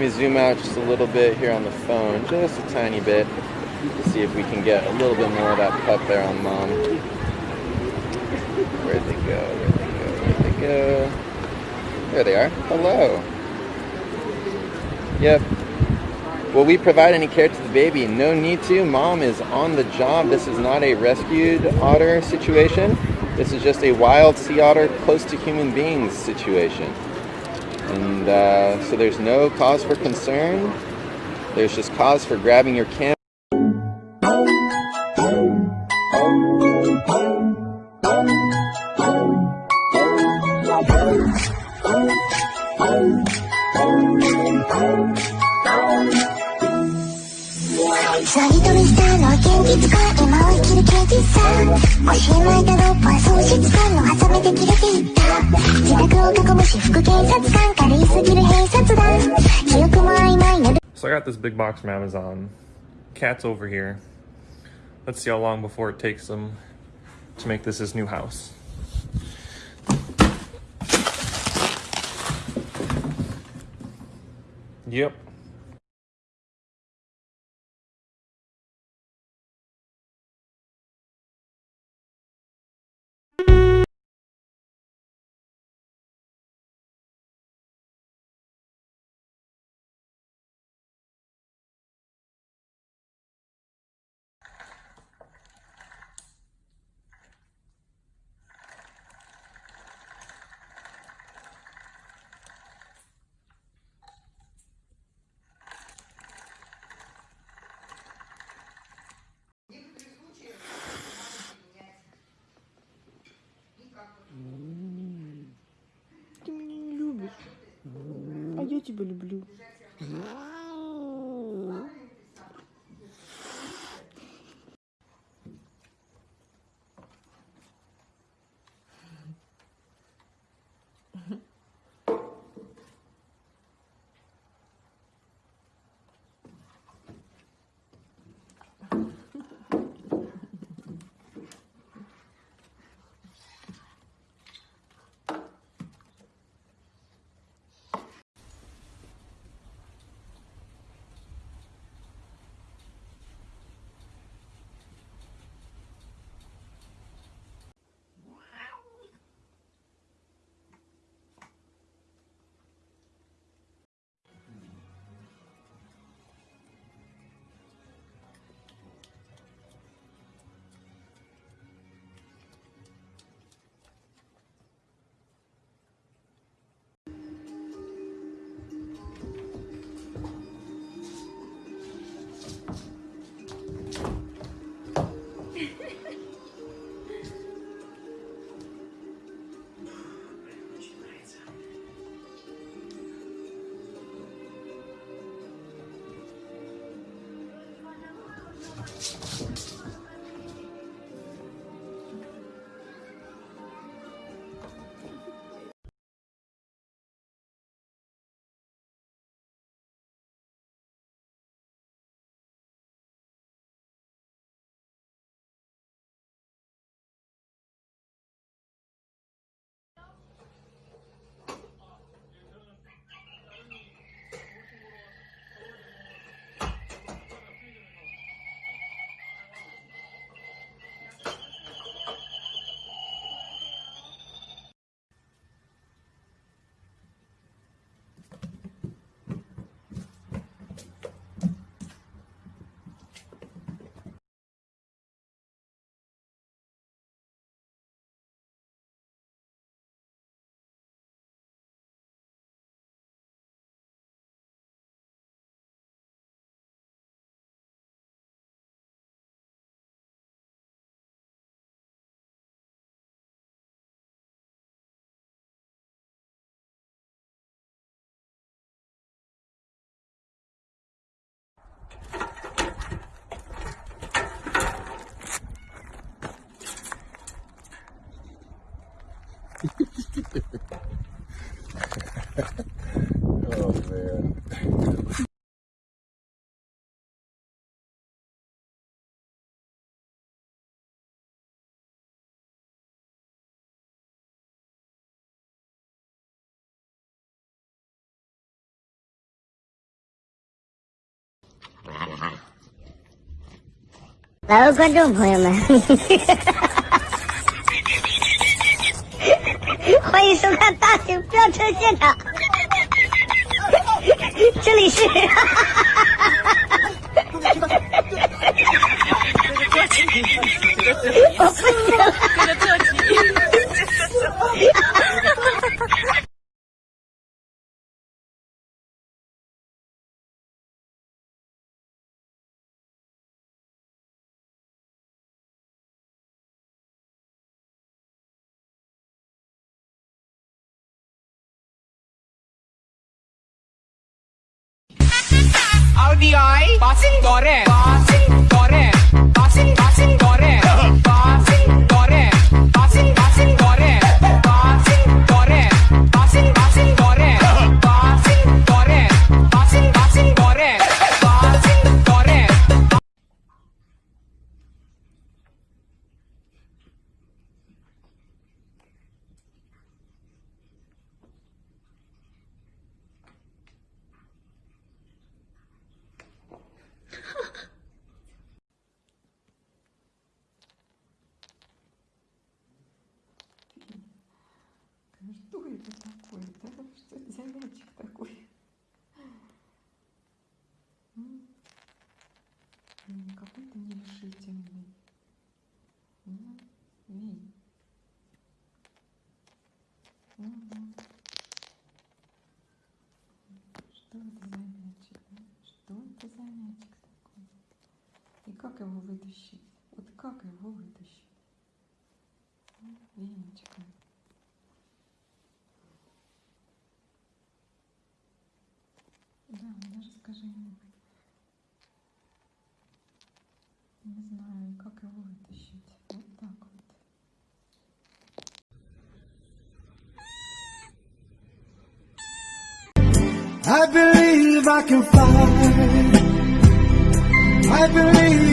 Let me zoom out just a little bit here on the phone, just a tiny bit, to see if we can get a little bit more of that pup there on mom. Where'd they go? Where'd they go? Where'd they go? There they are. Hello. Yep. Will we provide any care to the baby? No need to. Mom is on the job. This is not a rescued otter situation. This is just a wild sea otter close to human beings situation. And uh, so there's no cause for concern. There's just cause for grabbing your camera. So I got this big box from Amazon. Cat's over here. Let's see how long before it takes them to make this his new house. Yep, тебя люблю. 哈哈。来吧，观众朋友们，欢迎收看大型飙车现场，这里是。BI, passing Doren, passing Doren, passing, passing это такое? Да? Что это за мячик такой? Какой-то нерешительный. Мгм. Что это за мячик? Что это за мячик такой? И как его вытащить? Вот как его вытащить? Венечка. знаю, как его вытащить. Вот так вот. I believe I can fly. I believe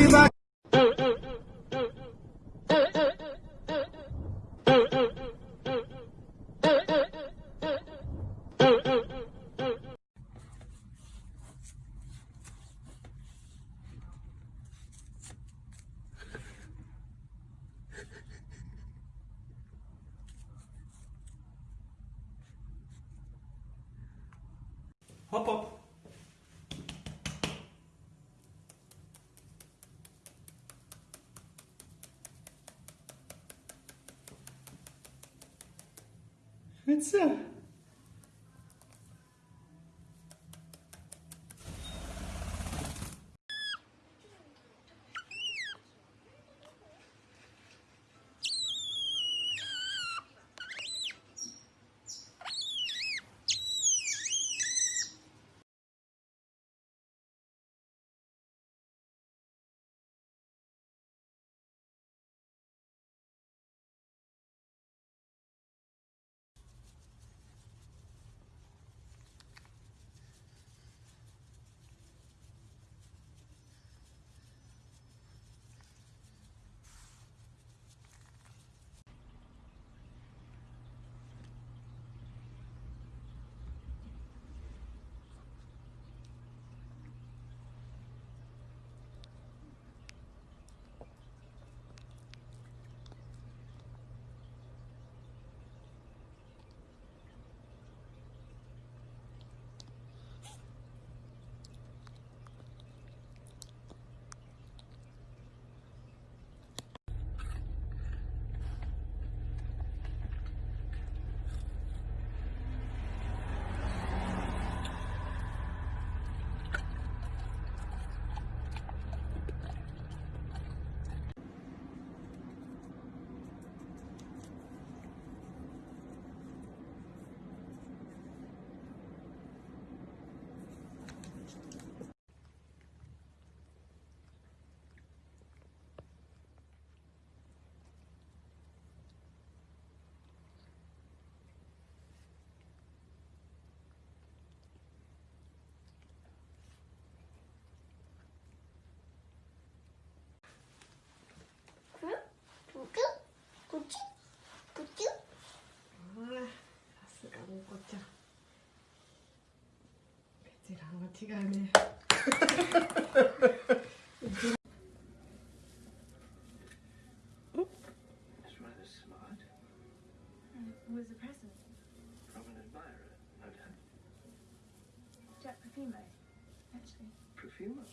Hop hop. It's 가 ঠিক was a present. From an admirer, no doubt. Jack actually. Profumo?